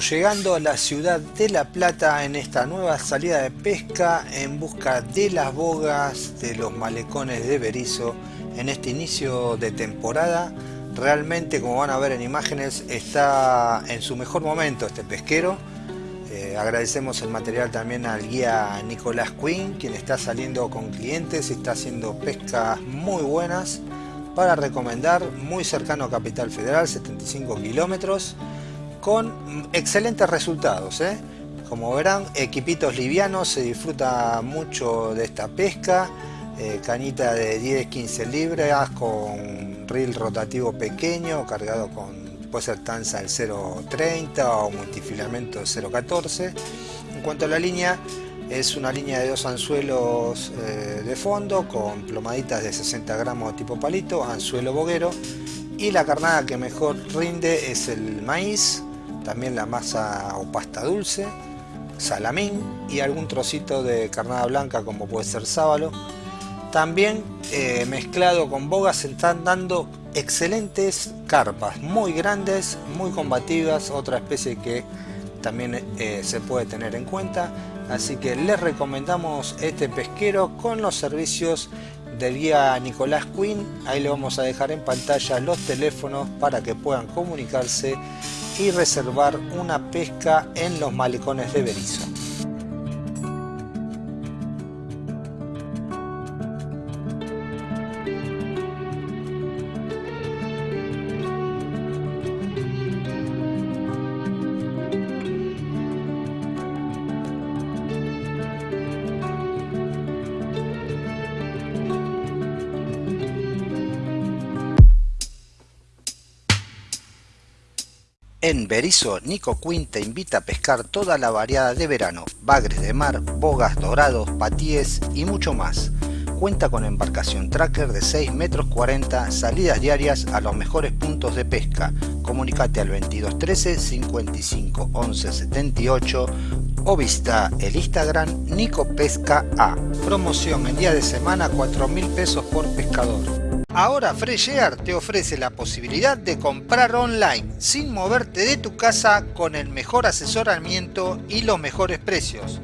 Llegando a la ciudad de La Plata en esta nueva salida de pesca en busca de las bogas de los malecones de Berizo en este inicio de temporada. Realmente, como van a ver en imágenes, está en su mejor momento este pesquero. Eh, agradecemos el material también al guía Nicolás Quinn, quien está saliendo con clientes y está haciendo pescas muy buenas para recomendar, muy cercano a Capital Federal, 75 kilómetros con excelentes resultados. ¿eh? Como verán, equipitos livianos, se disfruta mucho de esta pesca. Eh, cañita de 10-15 libras con reel rotativo pequeño, cargado con, puede ser tanza del 0.30 o multifilamento 0.14. En cuanto a la línea, es una línea de dos anzuelos eh, de fondo con plomaditas de 60 gramos tipo palito, anzuelo boguero y la carnada que mejor rinde es el maíz también la masa o pasta dulce, salamín y algún trocito de carnada blanca como puede ser sábalo. También eh, mezclado con bogas se están dando excelentes carpas, muy grandes, muy combativas, otra especie que también eh, se puede tener en cuenta. Así que les recomendamos este pesquero con los servicios del guía Nicolás Quinn. Ahí le vamos a dejar en pantalla los teléfonos para que puedan comunicarse y reservar una pesca en los malecones de Berizo. En Berizo, Nico Quinn te invita a pescar toda la variada de verano, bagres de mar, bogas, dorados, patíes y mucho más. Cuenta con embarcación tracker de 6 metros 40, salidas diarias a los mejores puntos de pesca. Comunicate al 2213 55 11 78 o visita el Instagram Nico Pesca A. Promoción en día de semana 4 mil pesos por pescador. Ahora Fresh Air te ofrece la posibilidad de comprar online sin moverte de tu casa con el mejor asesoramiento y los mejores precios.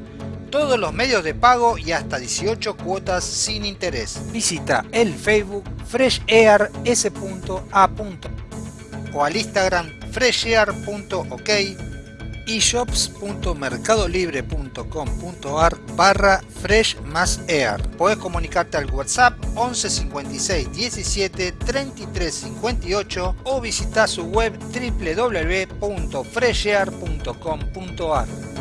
Todos los medios de pago y hasta 18 cuotas sin interés. Visita el Facebook freshair.s.a. o al Instagram freshair.ok y shops.mercadolibre.com.ar barra fresh más air. Puedes comunicarte al WhatsApp 11 56 17 33 58 o visitar su web www.freshair.com.ar.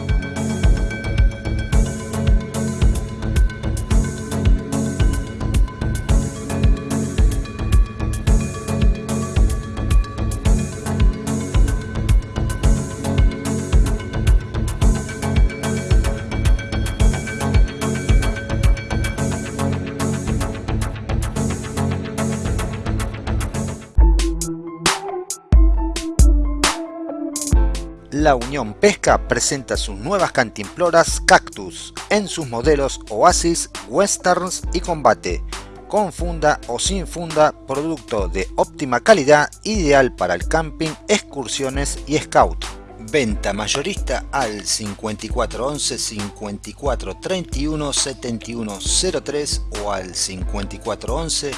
la Unión Pesca presenta sus nuevas cantimploras Cactus en sus modelos Oasis, Westerns y Combate, con funda o sin funda, producto de óptima calidad, ideal para el camping, excursiones y scout. Venta mayorista al 5411 54 31 71 03 o al 5411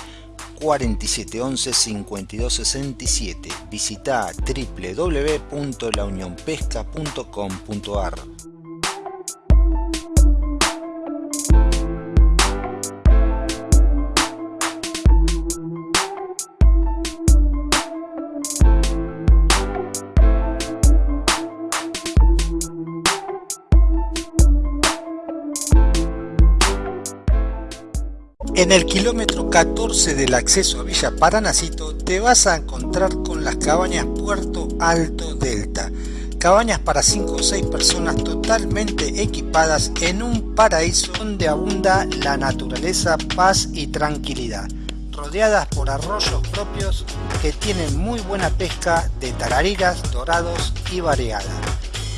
4711 5267. Visita www.launionpesca.com.ar. En el kilómetro 14 del acceso a Villa Paranacito te vas a encontrar con las cabañas Puerto Alto Delta. Cabañas para 5 o 6 personas totalmente equipadas en un paraíso donde abunda la naturaleza, paz y tranquilidad. Rodeadas por arroyos propios que tienen muy buena pesca de tarariras, dorados y variada.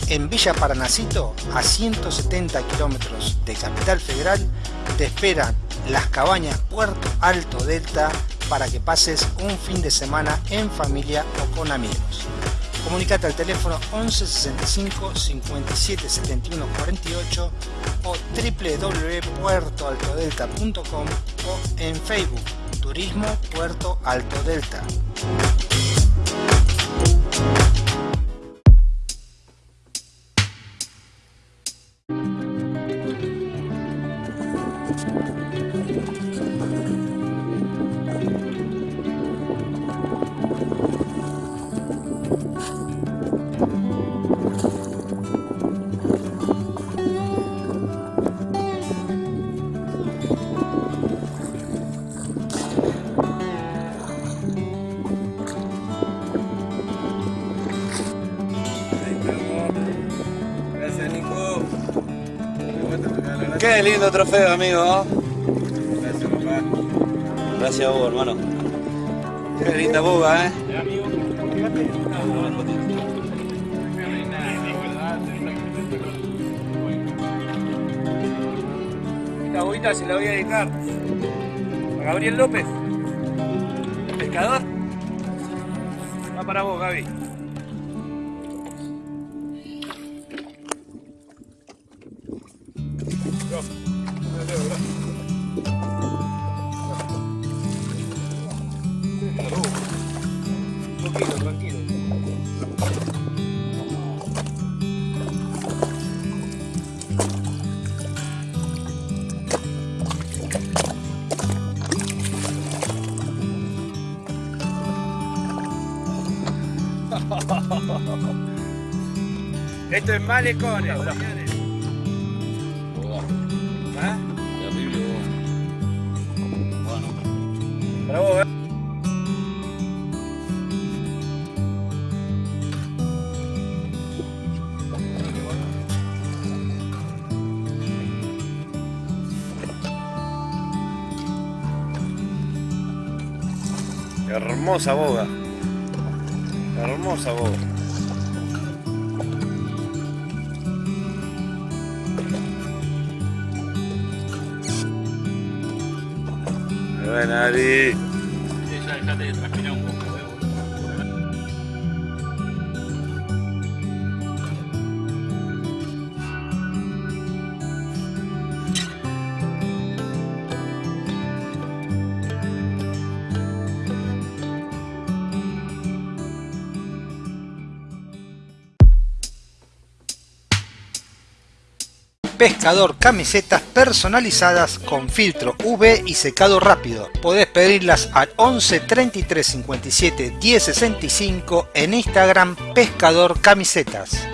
En Villa Paranacito, a 170 kilómetros de Capital Federal, te esperan las cabañas Puerto Alto Delta para que pases un fin de semana en familia o con amigos. Comunicate al teléfono 11 65 57 71 48 o www.puertoaltodelta.com o en Facebook Turismo Puerto Alto Delta. Lindo trofeo, amigo. Gracias a vos, hermano. Qué linda boga, ¿eh? Esta bobita se la voy a dedicar a Gabriel López, pescador. Va para vos, Gaby. ¿Eh? Hermosa boga. Hermosa boga. Bueno, Pescador camisetas personalizadas con filtro UV y secado rápido. Podés pedirlas al 11 33 57 10 65 en Instagram Pescador Camisetas.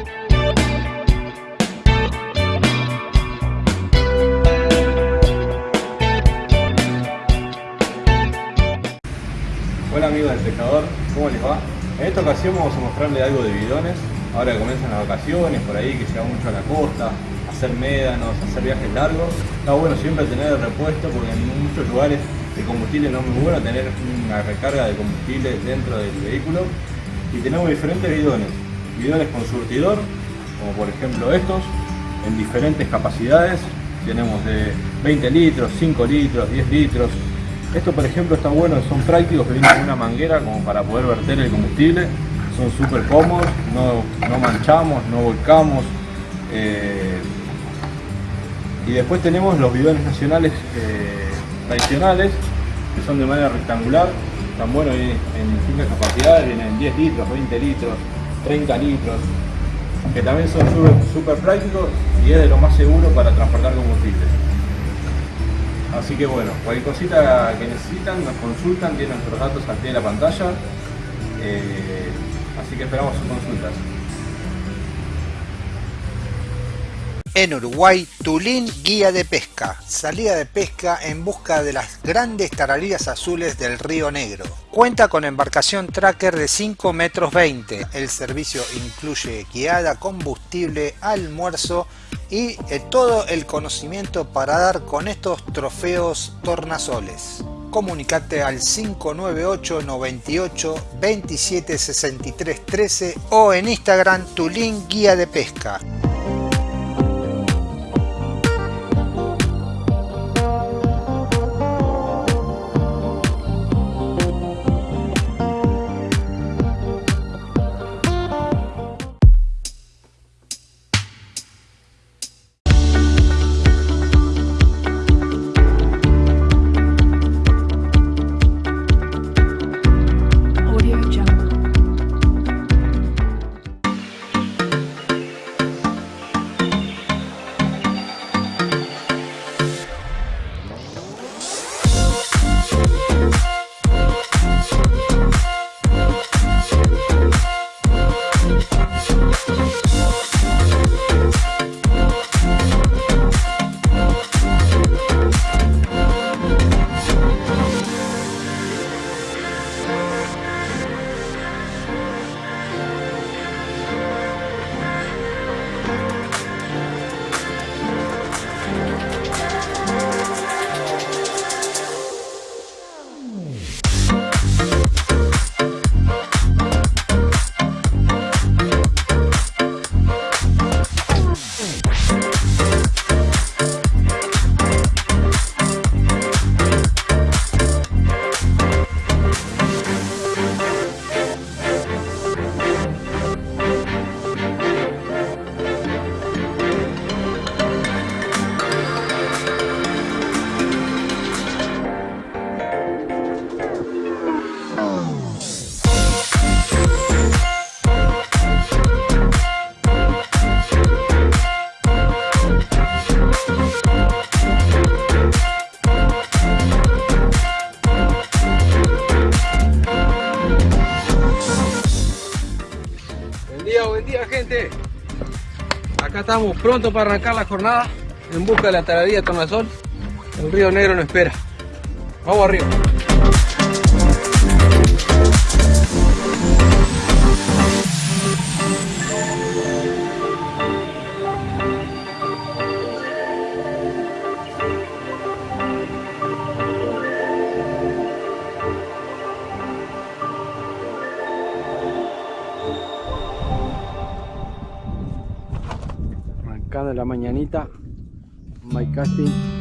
Hola amigos del pescador, ¿cómo les va? En esta ocasión vamos a mostrarles algo de bidones, ahora que comienzan las vacaciones, por ahí que se va mucho a la costa, hacer médanos, hacer viajes largos, está bueno siempre tener el repuesto porque en muchos lugares el combustible no es muy bueno tener una recarga de combustible dentro del vehículo. Y tenemos diferentes bidones, bidones con surtidor, como por ejemplo estos, en diferentes capacidades, tenemos de 20 litros, 5 litros, 10 litros, esto por ejemplo está bueno, son prácticos que vienen con una manguera como para poder verter el combustible, son súper cómodos, no, no manchamos, no volcamos. eh, y después tenemos los bidones nacionales eh, tradicionales, que son de manera rectangular, están buenos en distintas capacidades, vienen en 10 litros, 20 litros, 30 litros, que también son súper prácticos y es de lo más seguro para transportar combustible. Así que bueno, cualquier cosita que necesitan nos consultan, tienen nuestros datos al pie de la pantalla. eh, así que esperamos sus consultas. En Uruguay, Tulín Guía de Pesca. Salida de pesca en busca de las grandes tarariras azules del Río Negro. Cuenta con embarcación tracker de 5 metros 20. El servicio incluye guiada, combustible, almuerzo y eh, todo el conocimiento para dar con estos trofeos tornasoles. Comunicate al 598 98 27 63 13 o en Instagram Tulín Guía de Pesca. Estamos prontos para arrancar la jornada en busca de la taradía de Tornasol. El río Negro nos espera. Vamos arriba. Mañanita, my casting.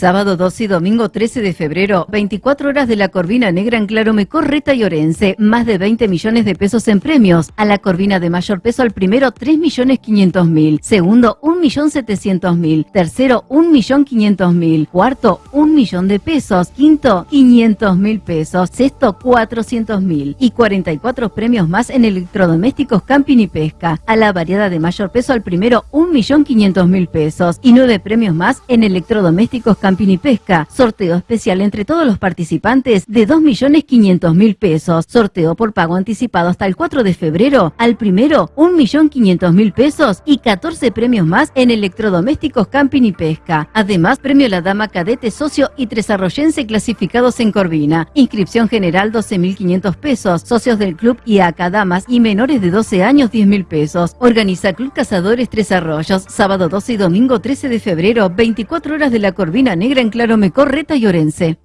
Sábado 12 y domingo 13 de febrero, 24 horas de la Corvina Negra en Claromecó, Reta y Orense. Más de 20 millones de pesos en premios. A la Corvina de mayor peso al primero, 3 millones 500 mil. Segundo, 1 millón 700 mil. Tercero, 1 millón 500 mil. Cuarto, 1 millón de pesos. Quinto, 500 mil pesos. Sexto, 400 mil. Y 44 premios más en electrodomésticos, camping y pesca. A la variedad de mayor peso al primero, 1 millón 500 mil pesos. Y 9 premios más en electrodomésticos, camping Camping y Pesca. Sorteo especial entre todos los participantes de 2.500.000 pesos. Sorteo por pago anticipado hasta el 4 de febrero. Al primero, 1.500.000 pesos y 14 premios más en electrodomésticos, camping y pesca. Además, premio La Dama Cadete Socio y Tres Arroyense clasificados en Corvina. Inscripción general 12.500 pesos. Socios del club y acá damas y menores de 12 años 10.000 pesos. Organiza Club Cazadores Tres Arroyos. Sábado 12 y domingo 13 de febrero, 24 horas de la Corvina Negra en Claro Mecorreta y Orense.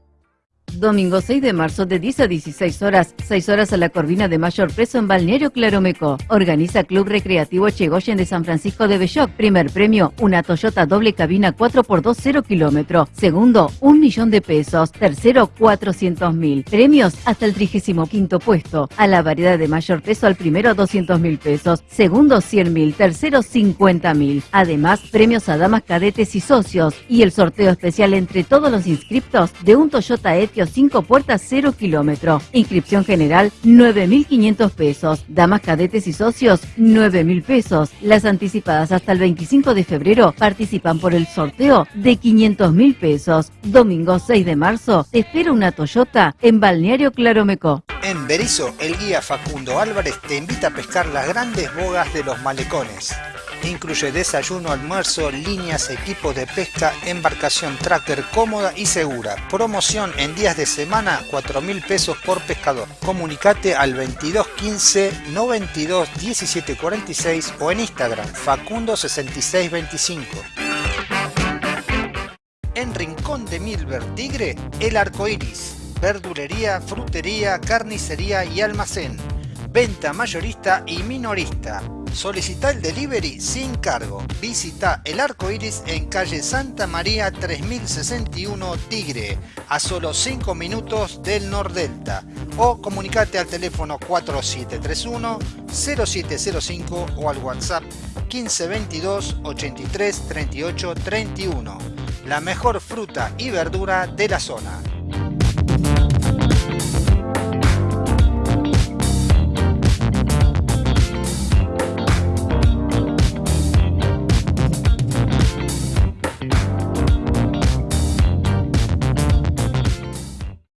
Domingo 6 de marzo de 10 a 16 horas, 6 horas a la Corvina de Mayor Preso en Balneario Claromeco. Organiza Club Recreativo Chegoyen de San Francisco de Belloc. Primer premio, una Toyota doble cabina 4x2 0 kilómetro. Segundo, un millón de pesos. Tercero, 400 mil. Premios hasta el 35 puesto. A la variedad de mayor peso al primero 200 mil pesos. Segundo, 100 mil. Tercero, 50 mil. Además, premios a damas cadetes y socios. Y el sorteo especial entre todos los inscriptos de un Toyota Etios 5 puertas 0 kilómetro. Inscripción general 9.500 pesos. Damas cadetes y socios 9.000 pesos. Las anticipadas hasta el 25 de febrero participan por el sorteo de 500.000 pesos. Domingo 6 de marzo te espera una Toyota en Balneario Claromeco. En Berizo, el guía Facundo Álvarez te invita a pescar las grandes bogas de los malecones. Incluye desayuno, almuerzo, líneas, equipos de pesca, embarcación tracker cómoda y segura. Promoción en días de semana, 4 mil pesos por pescador. Comunicate al 2215 92 17 46 o en Instagram Facundo 6625. En Rincón de Milver Tigre, el arco iris. Verdulería, frutería, carnicería y almacén. Venta mayorista y minorista. Solicita el delivery sin cargo. Visita el arco iris en calle Santa María 3061 Tigre, a solo 5 minutos del Nordelta. O comunicate al teléfono 4731 0705 o al WhatsApp 1522 83 38 31. La mejor fruta y verdura de la zona.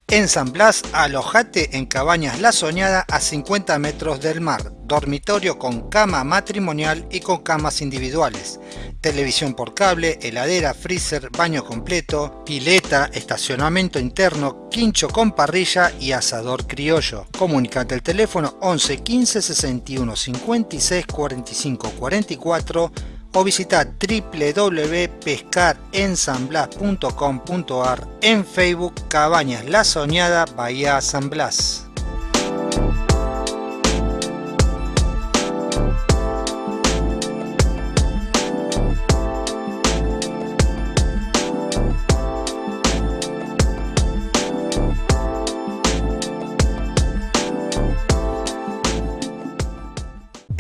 En San Blas, alojate en Cabañas La Soñada a 50 metros del mar, dormitorio con cama matrimonial y con camas individuales, televisión por cable, heladera, freezer, baño completo, pileta, estacionamiento interno, quincho con parrilla y asador criollo. Comunicate al teléfono 11 15 61 56 45 44 o visita www.pescarensanblas.com.ar en Facebook Cabañas La Soñada Bahía San Blas.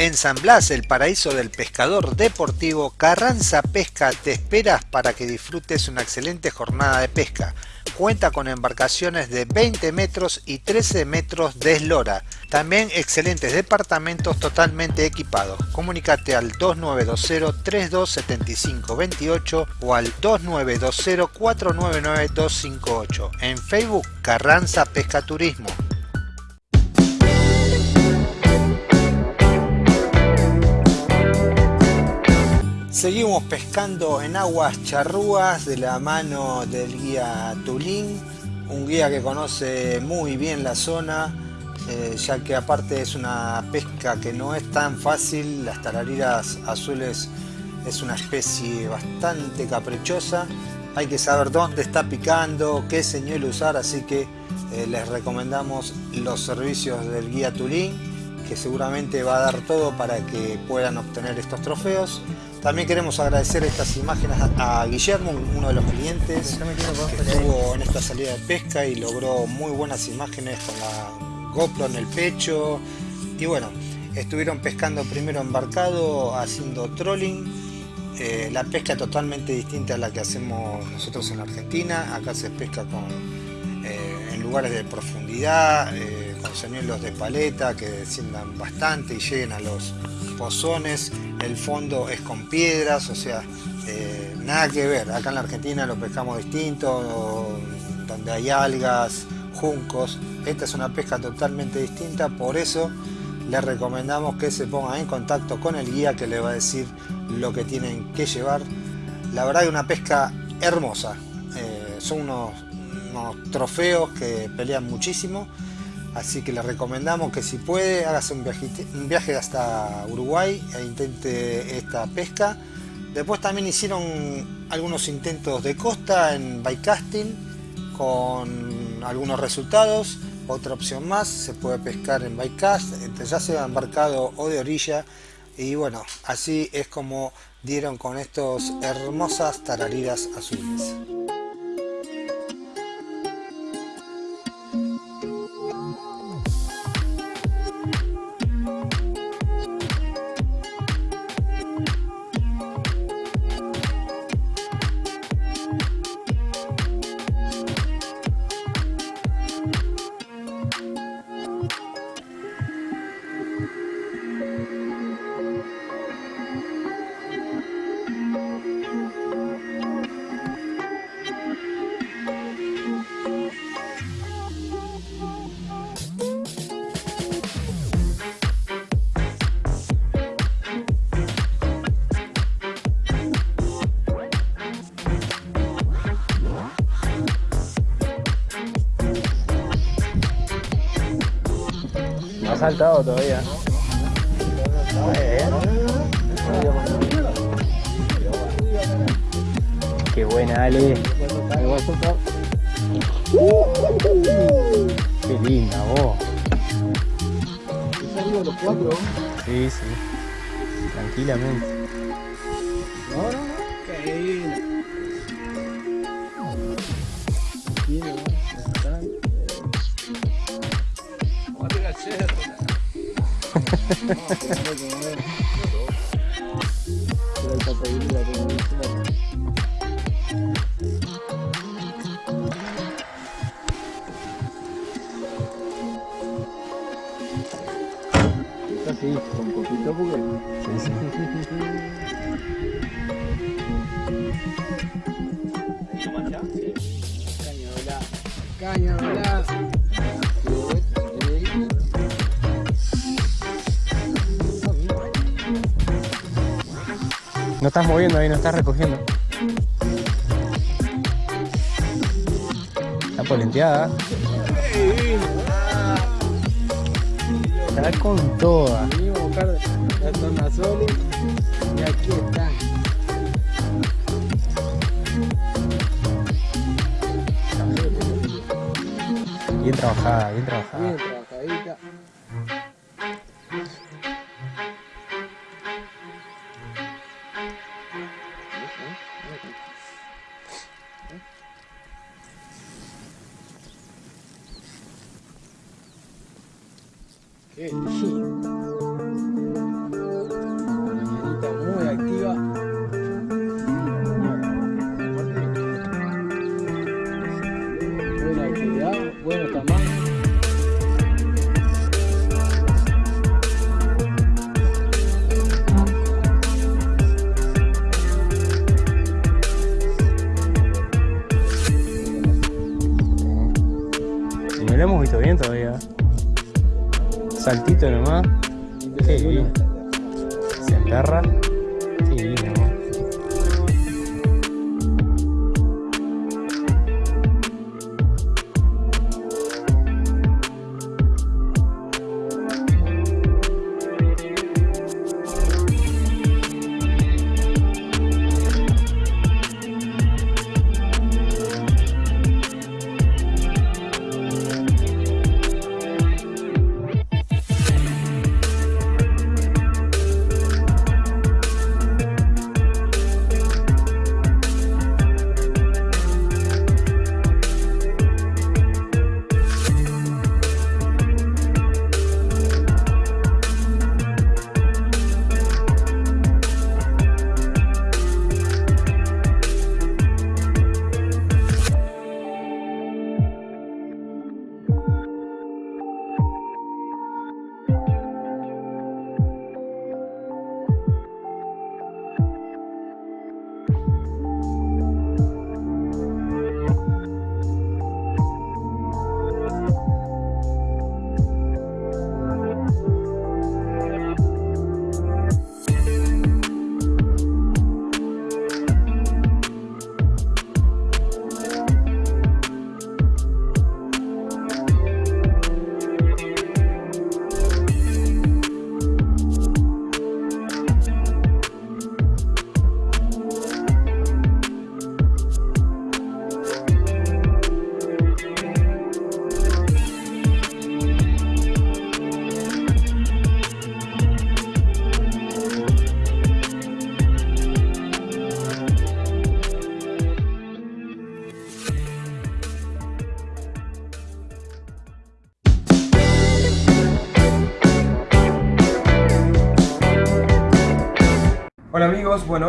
En San Blas, el paraíso del pescador deportivo, Carranza Pesca te esperas para que disfrutes una excelente jornada de pesca. Cuenta con embarcaciones de 20 metros y 13 metros de eslora. También excelentes departamentos totalmente equipados. Comunícate al 2920-327528 o al 2920-499258. En Facebook, Carranza Pesca Turismo. Seguimos pescando en aguas charrúas de la mano del guía Tulín, un guía que conoce muy bien la zona, eh, ya que aparte es una pesca que no es tan fácil, las tarariras azules es una especie bastante caprichosa, hay que saber dónde está picando, qué señuelo usar, así que eh, les recomendamos los servicios del guía Tulín, que seguramente va a dar todo para que puedan obtener estos trofeos. También queremos agradecer estas imágenes a Guillermo, uno de los clientes que estuvo en esta salida de pesca y logró muy buenas imágenes con la GoPro en el pecho. Y bueno, estuvieron pescando primero embarcado, haciendo trolling. Eh, la pesca totalmente distinta a la que hacemos nosotros en Argentina. Acá se pesca con, eh, en lugares de profundidad, eh, con señuelos de paleta que desciendan bastante y lleguen a los pozones, el fondo es con piedras, o sea, eh, nada que ver. Acá en la Argentina lo pescamos distinto, donde hay algas, juncos. Esta es una pesca totalmente distinta, por eso les recomendamos que se pongan en contacto con el guía que le va a decir lo que tienen que llevar. La verdad es una pesca hermosa. Eh, son unos, unos trofeos que pelean muchísimo Así que le recomendamos que si puede, hágase un, un viaje hasta Uruguay e intente esta pesca. Después también hicieron algunos intentos de costa en bycasting con algunos resultados. Otra opción más, se puede pescar en bycast, ya sea embarcado o de orilla. Y bueno, así es como dieron con estos hermosas tarariras azules. Saltado todavía. Qué buena, Ale. Qué linda vos. Sí, sí. Tranquilamente. Ahí, no estás recogiendo. Está polenteada. Está con toda. Y aquí están. Bien trabajada, bien trabajada.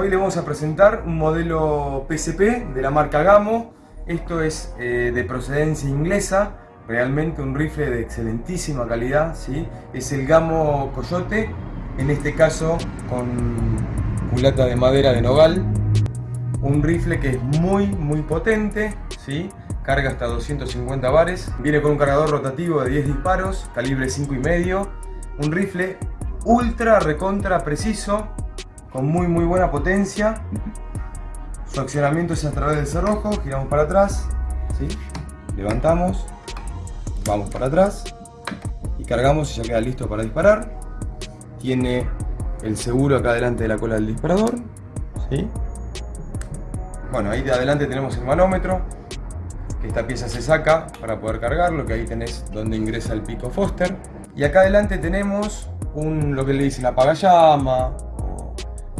Les vamos a presentar un modelo PSP de la marca Gamo. Esto es eh, de procedencia inglesa, realmente un rifle de excelentísima calidad, ¿sí? Es el Gamo Coyote, en este caso con culata de madera de nogal. Un rifle que es muy muy potente, ¿sí? Carga hasta 250 bares, viene con un cargador rotativo de 10 disparos, calibre 5,5. Un rifle ultra recontra preciso, con muy muy buena potencia. Su accionamiento es a través del cerrojo, giramos para atrás, ¿sí? levantamos, vamos para atrás y cargamos y ya queda listo para disparar. Tiene el seguro acá delante de la cola del disparador. ¿sí? Bueno, ahí de adelante tenemos el manómetro, esta pieza se saca para poder cargarlo, que ahí tenés donde ingresa el pico Foster. Y acá adelante tenemos un, lo que le dicen apagallama,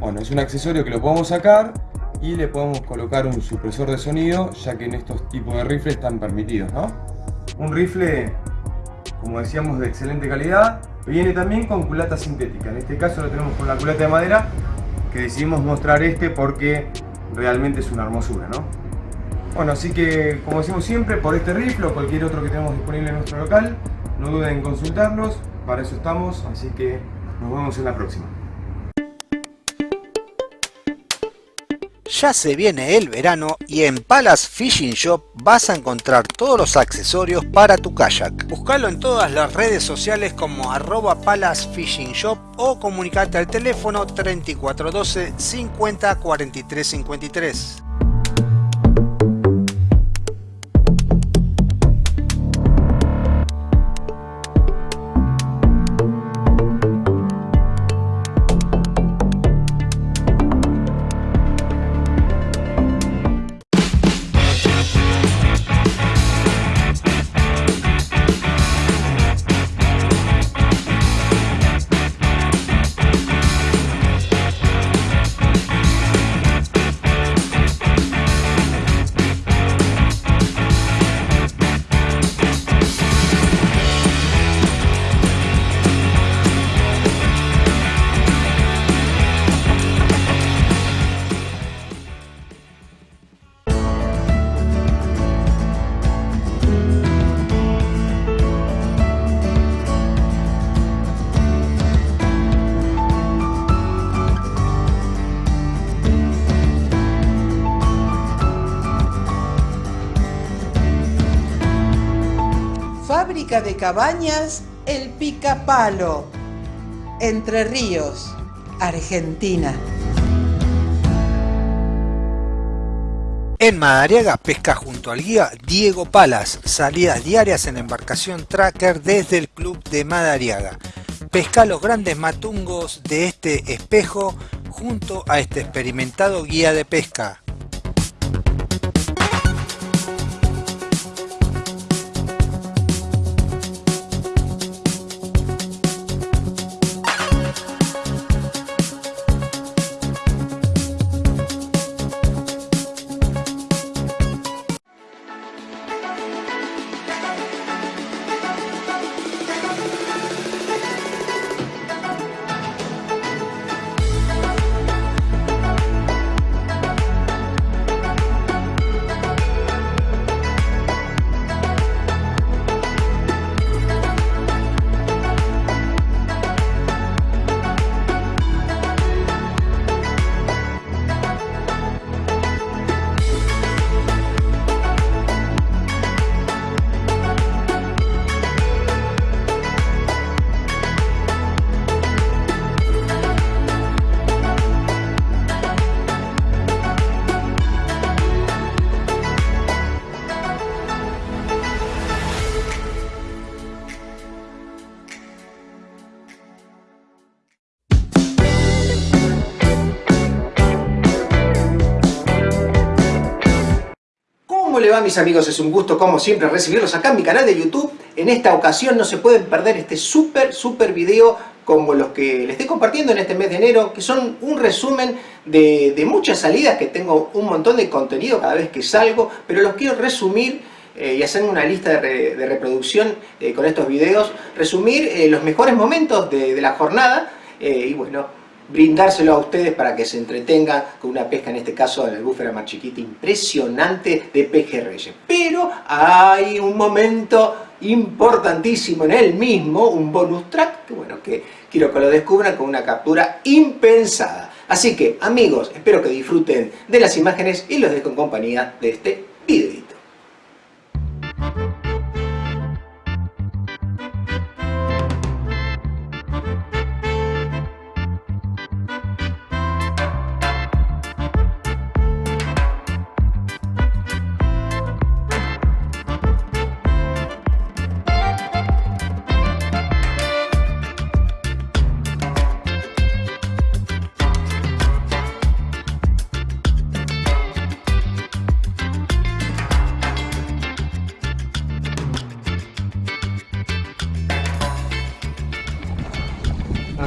bueno, es un accesorio que lo podemos sacar y le podemos colocar un supresor de sonido, ya que en estos tipos de rifles están permitidos, ¿no? Un rifle, como decíamos, de excelente calidad. Viene también con culata sintética. En este caso lo tenemos con la culata de madera, que decidimos mostrar este porque realmente es una hermosura, ¿no? Bueno, así que, como decimos siempre, por este rifle o cualquier otro que tenemos disponible en nuestro local, no duden en consultarnos, para eso estamos, así que nos vemos en la próxima. Ya se viene el verano y en Palace Fishing Shop vas a encontrar todos los accesorios para tu kayak. Buscalo en todas las redes sociales como arroba Palace Fishing Shop o comunicate al teléfono 3412 50 43 53. De cabañas El Picapalo, Entre Ríos, Argentina. En Madariaga pesca junto al guía Diego Palas, salidas diarias en embarcación tracker desde el club de Madariaga. Pesca los grandes matungos de este espejo junto a este experimentado guía de pesca. Mis amigos? Es un gusto como siempre recibirlos acá en mi canal de YouTube. En esta ocasión no se pueden perder este súper súper video como los que les estoy compartiendo en este mes de enero, que son un resumen de, de muchas salidas, que tengo un montón de contenido cada vez que salgo, pero los quiero resumir eh, y hacer una lista de, re- de reproducción eh, con estos videos, resumir eh, los mejores momentos de, la jornada y bueno, brindárselo a ustedes para que se entretengan con una pesca, en este caso de la búfera más chiquita, impresionante de pejerreyes. Pero hay un momento importantísimo en él mismo, un bonus track, que bueno, que quiero que lo descubran con una captura impensada. Así que, amigos, espero que disfruten de las imágenes y los dejo en compañía de este videito.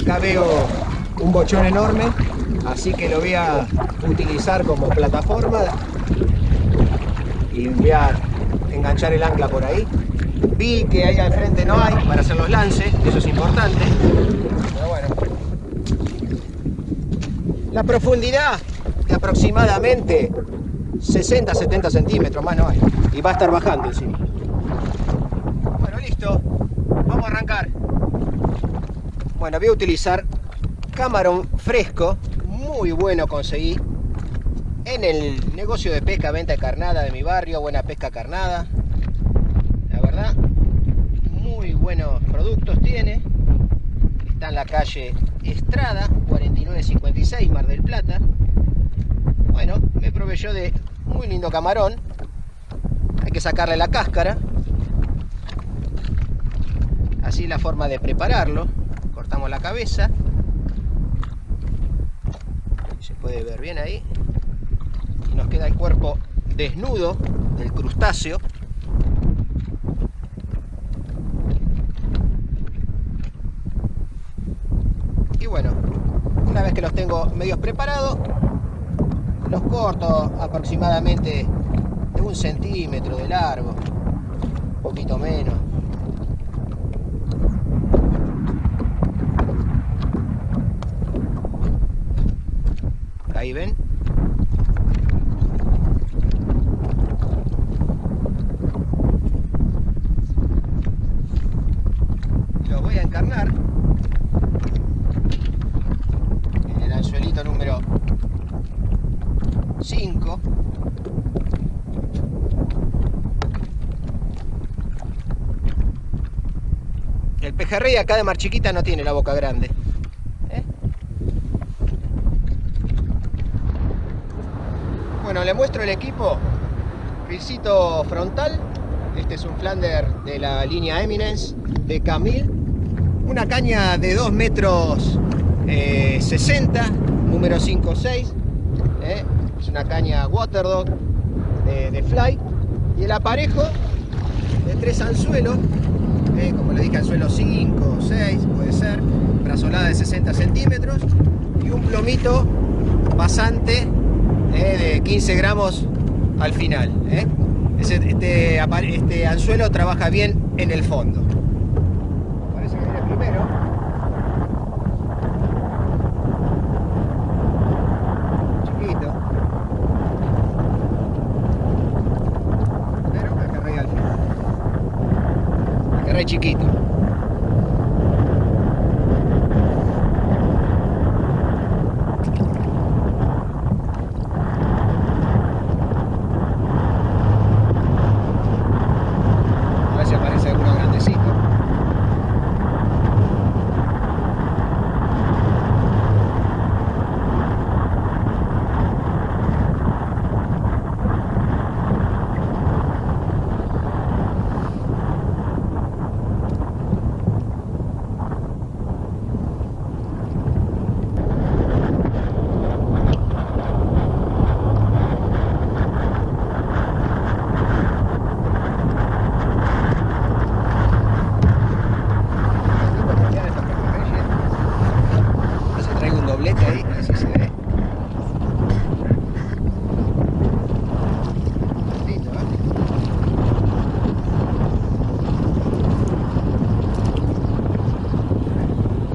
Acá veo un bochón enorme, así que lo voy a utilizar como plataforma y voy a enganchar el ancla por ahí. Vi que ahí al frente no hay para hacer los lances, eso es importante. Pero bueno. La profundidad de aproximadamente 60-70 centímetros, más no hay. Y va a estar bajando encima. Bueno, listo. Vamos a arrancar. Voy a utilizar camarón fresco, muy bueno conseguí. en el negocio de pesca, venta de carnada de mi barrio, buena pesca carnada. La verdad, muy buenos productos tiene. Está en la calle Estrada, 4956, Mar del Plata. Bueno, me proveyó de muy lindo camarón. Hay que sacarle la cáscara. Así la forma de prepararlo. La cabeza. Se puede ver bien ahí. Y nos queda el cuerpo desnudo del crustáceo. Y bueno, una vez que los tengo medios preparados, los corto aproximadamente de un centímetro de largo, un poquito menos. Ahí ven. Lo voy a encarnar. En el anzuelito número 5 el pejerrey acá de Mar Chiquita no tiene la boca grande ¿eh? bueno le muestro el equipo risito frontal este es un flander de la línea Eminence de Camille una caña de 2 metros eh, 60 número 5-6 ¿eh? es una caña Waterdog de, de, fly y el aparejo de tres anzuelos ¿eh? como le dije anzuelo 5 6 puede ser brazolada de 60 centímetros y un plomito pasante ¿eh? de 15 gramos al final Ese, este, este anzuelo trabaja bien en el fondo parece que viene primero chiquito. A ver si aparece alguno grandecito.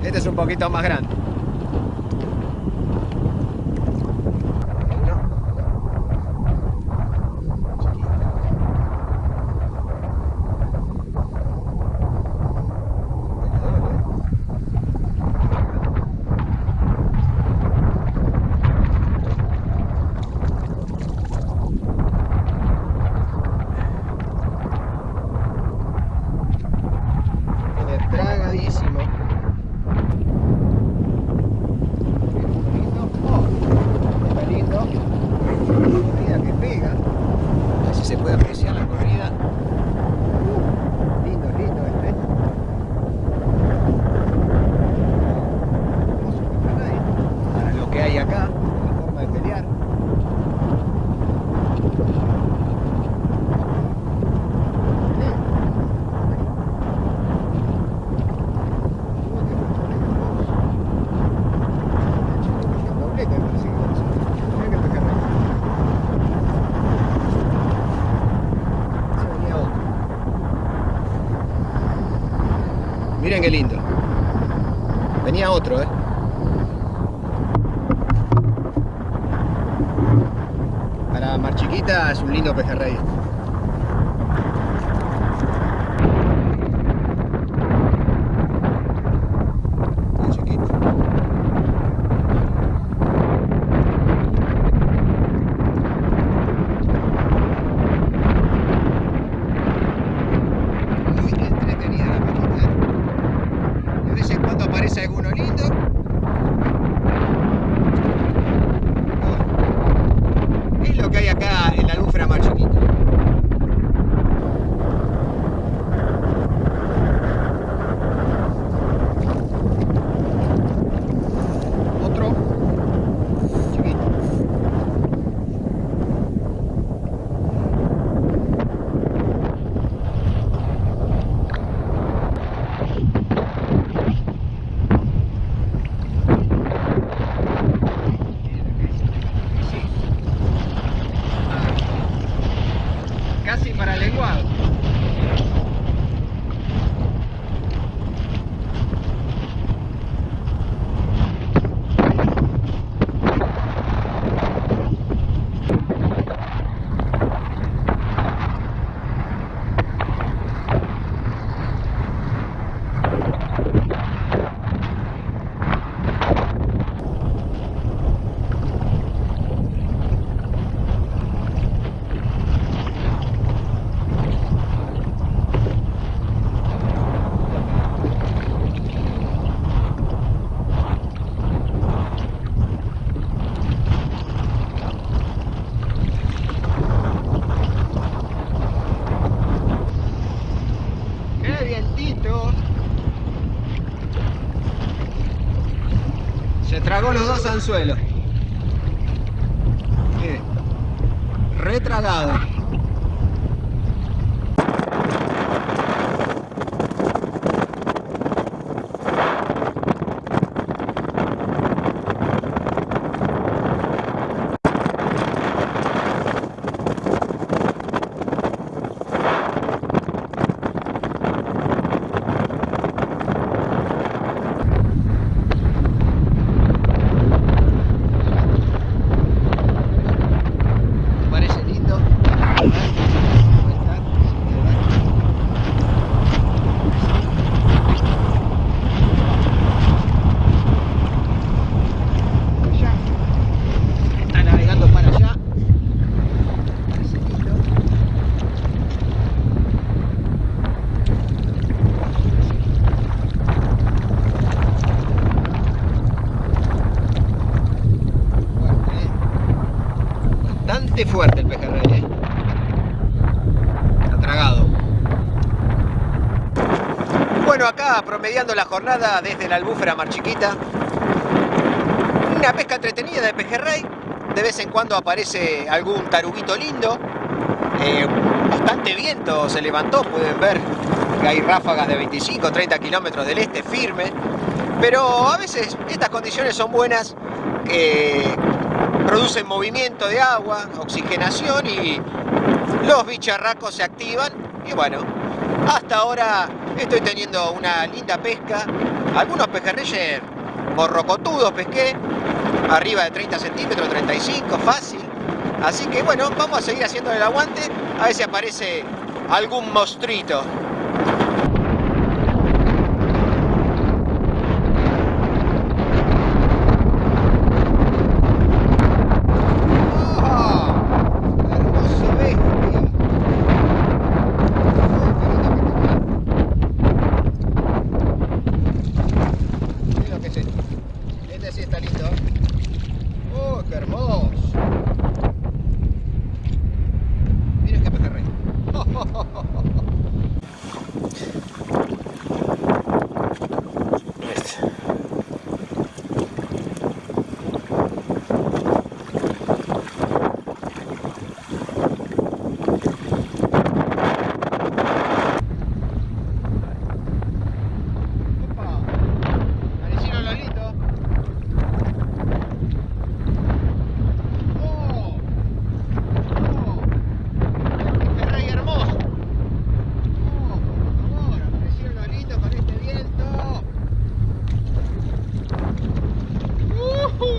Este es un poquito más grande. tragadísimo. Está lindo. Corrida que pega. A ver si se puede apreciar la corrida. Uh, lindo, lindo este. Para lo que hay acá, la forma de pelear. Miren qué lindo. Venía otro, ¿eh? Para Mar Chiquita es un lindo pejerrey. Los dos anzuelos. Mire, retragado. Parece lindo. Allá. Está navegando para allá. Parece lindo. Bueno, eh, Bastante fuerte el pejerrey, ¿eh? Está tragado. Bueno, promediando la jornada desde la albúfera Mar Chiquita. Una pesca entretenida de pejerrey. De vez en cuando aparece algún taruguito lindo. Eh, bastante viento se levantó, pueden ver que hay ráfagas de 25 30 kilómetros del este firme. Pero a veces estas condiciones son buenas. eh, producen movimiento de agua, oxigenación y los bicharracos se activan y bueno, hasta ahora estoy teniendo una linda pesca, algunos pejerreyes morrocotudos pesqué, arriba de 30 centímetros, 35, fácil, así que bueno, vamos a seguir haciendo el aguante, a ver si aparece algún mostrito. Hermoso bestia. Miren lo que es este. Este sí está lindo. ¡Oh, qué hermoso! Miren qué pejerrey. Opa, parecieron Lolito. ¡Oh! ¡Oh! ¡Qué rey hermoso! ¡Oh, por favor! Apareció Lolito con este viento. ¡Ujú!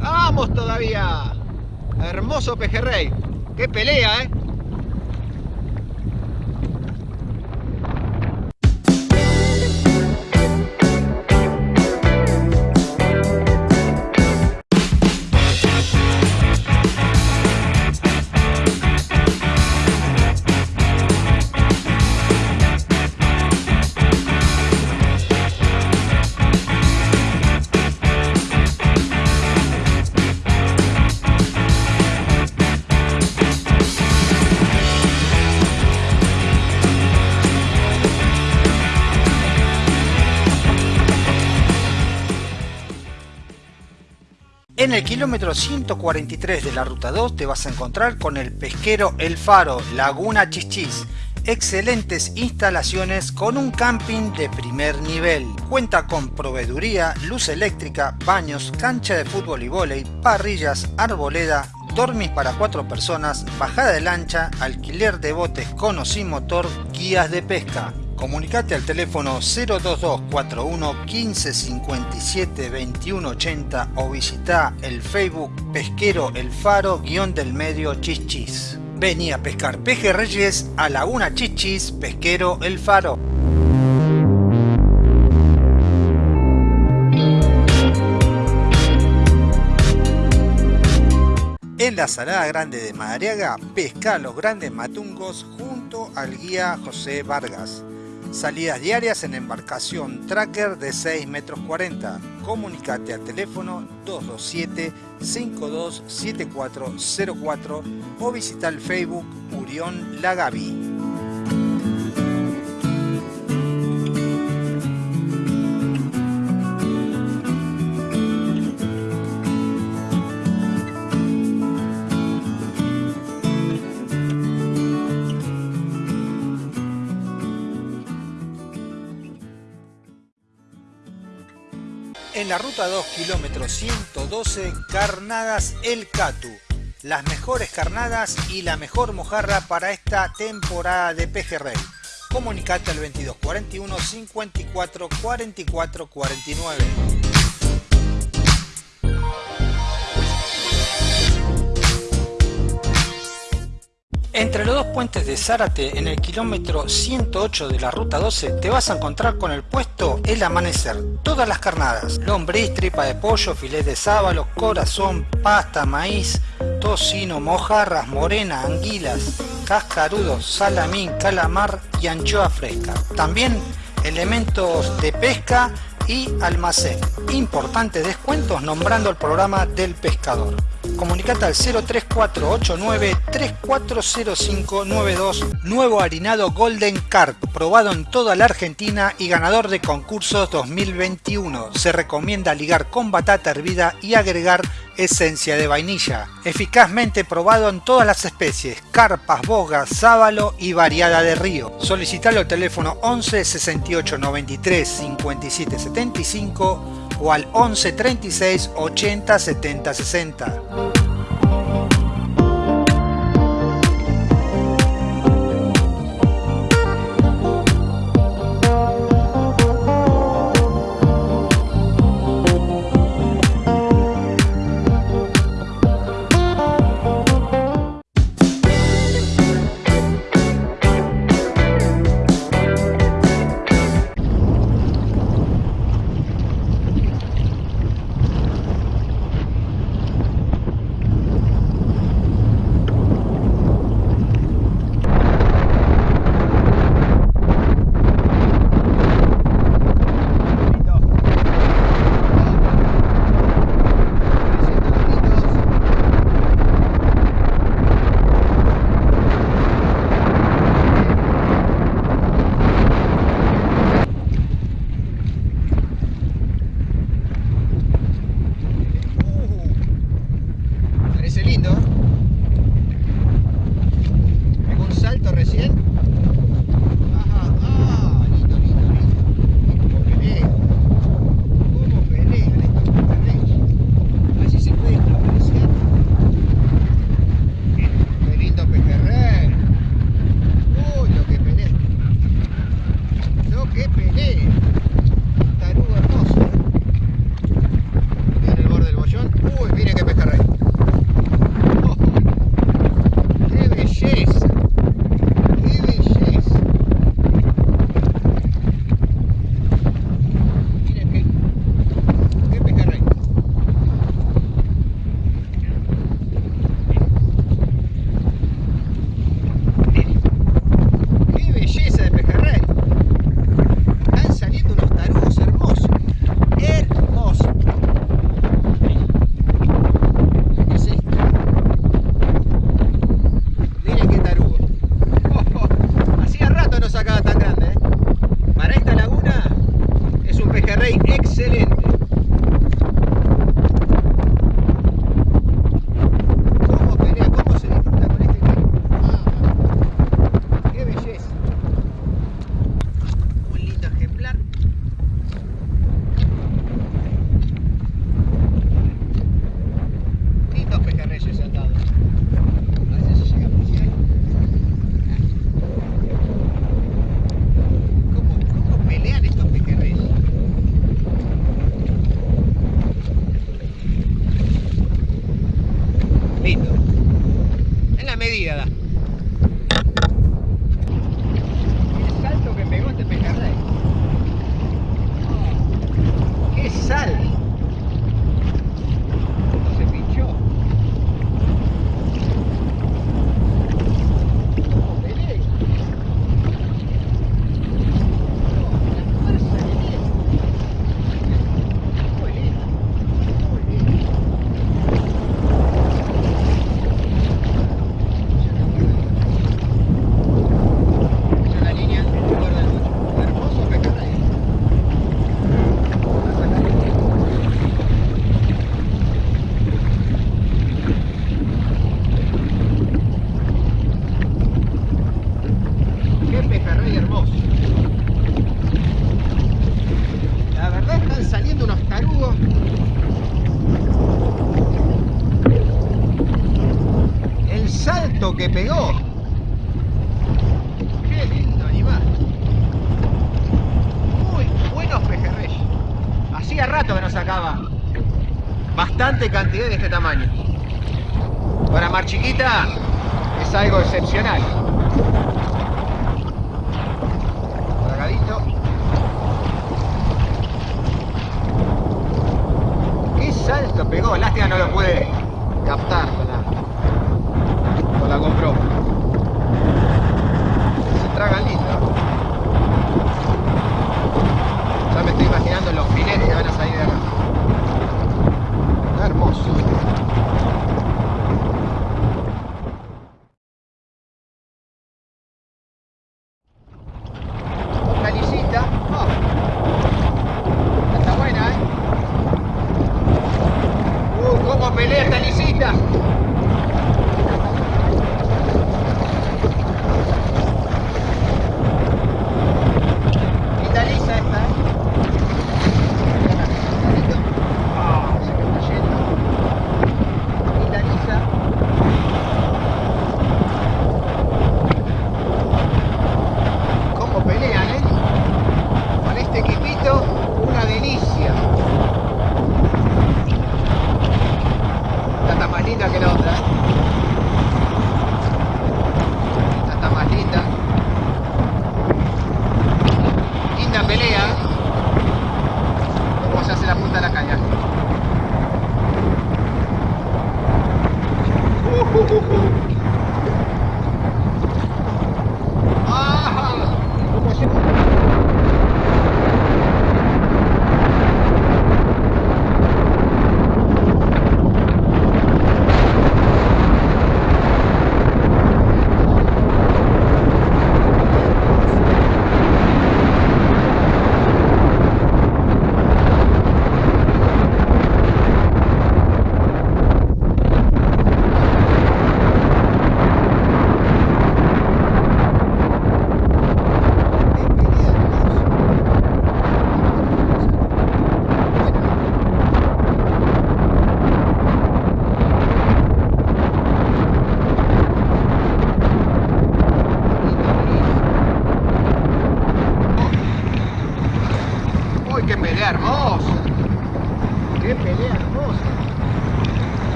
¡Vamos todavía! Hermoso pejerrey. ¡Qué pelea, eh! En el kilómetro 143 de la ruta 2 te vas a encontrar con el pesquero El Faro, Laguna Chichis. Excelentes instalaciones con un camping de primer nivel. Cuenta con proveeduría, luz eléctrica, baños, cancha de fútbol y vóley, parrillas, arboleda, dormis para cuatro personas, bajada de lancha, alquiler de botes con o sin motor, guías de pesca. Comunicate al teléfono 02241 1557 2180 o visita el Facebook Pesquero El Faro guion del medio Chichis. Vení a pescar pejerreyes a Laguna Chichis Pesquero El Faro. En la Salada Grande de Madariaga, pesca los grandes matungos junto al guía José Vargas. Salidas diarias en embarcación tracker de 6 metros 40. Comunicate al teléfono 227-527404 o visita el Facebook Urión Lagavi. La ruta 2, kilómetro 112, Carnadas El Catu. Las mejores carnadas y la mejor mojarra para esta temporada de pejerrey. Comunicate al 2241 54 44 49. Entre los dos puentes de Zárate, en el kilómetro 108 de la ruta 12, te vas a encontrar con el puesto El Amanecer. Todas las carnadas, lombriz, tripa de pollo, filet de sábalo, corazón, pasta, maíz, tocino, mojarras, morena, anguilas, cascarudos, salamín, calamar y anchoa fresca. También elementos de pesca y almacén. Importantes descuentos nombrando el programa del pescador. Comunicate al 03489 340592 Nuevo harinado Golden Carp, probado en toda la Argentina y ganador de concursos 2021. Se recomienda ligar con batata hervida y agregar esencia de vainilla. Eficazmente probado en todas las especies, carpas, bogas, sábalo y variada de río. Solicitalo al teléfono 11 68 93 57 75 o al 11 36 80 70 60.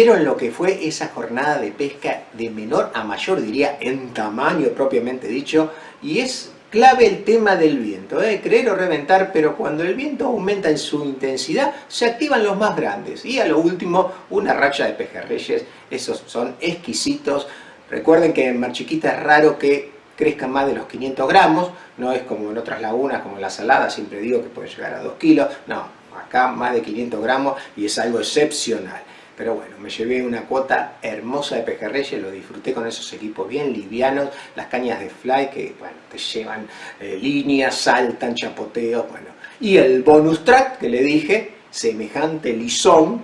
¿Vieron lo que fue esa jornada de pesca de menor a mayor, diría, en tamaño propiamente dicho? Y es clave el tema del viento, ¿eh? creer o reventar, pero cuando el viento aumenta en su intensidad, se activan los más grandes. Y a lo último, una racha de pejerreyes, esos son exquisitos. Recuerden que en Mar Chiquita es raro que crezcan más de los 500 gramos, no es como en otras lagunas, como en la salada, siempre digo que puede llegar a 2 kilos, no, acá más de 500 gramos y es algo excepcional pero bueno, me llevé una cuota hermosa de pejerreyes, lo disfruté con esos equipos bien livianos, las cañas de fly que, bueno, te llevan eh, líneas, saltan, chapoteos, bueno. Y el bonus track que le dije, semejante lisón,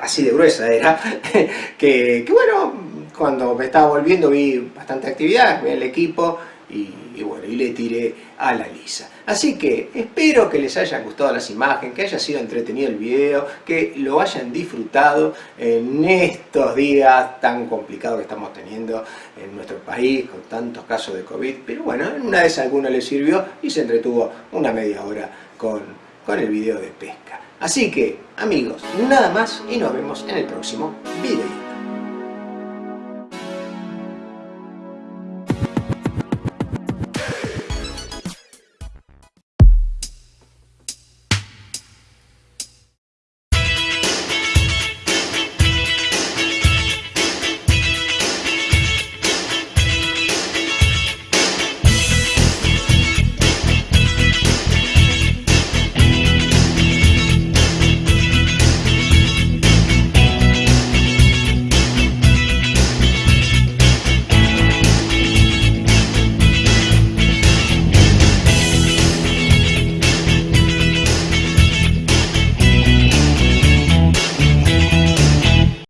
así de gruesa era, que, bueno, cuando me estaba volviendo vi bastante actividad, vi el equipo y, bueno, y le tiré a la lisa. Así que espero que les haya gustado las imágenes, que haya sido entretenido el video, que lo hayan disfrutado en estos días tan complicados que estamos teniendo en nuestro país con tantos casos de COVID. Pero bueno, en una vez alguno le sirvió y se entretuvo una media hora con, con el video de pesca. Así que, amigos, nada más y nos vemos en el próximo video.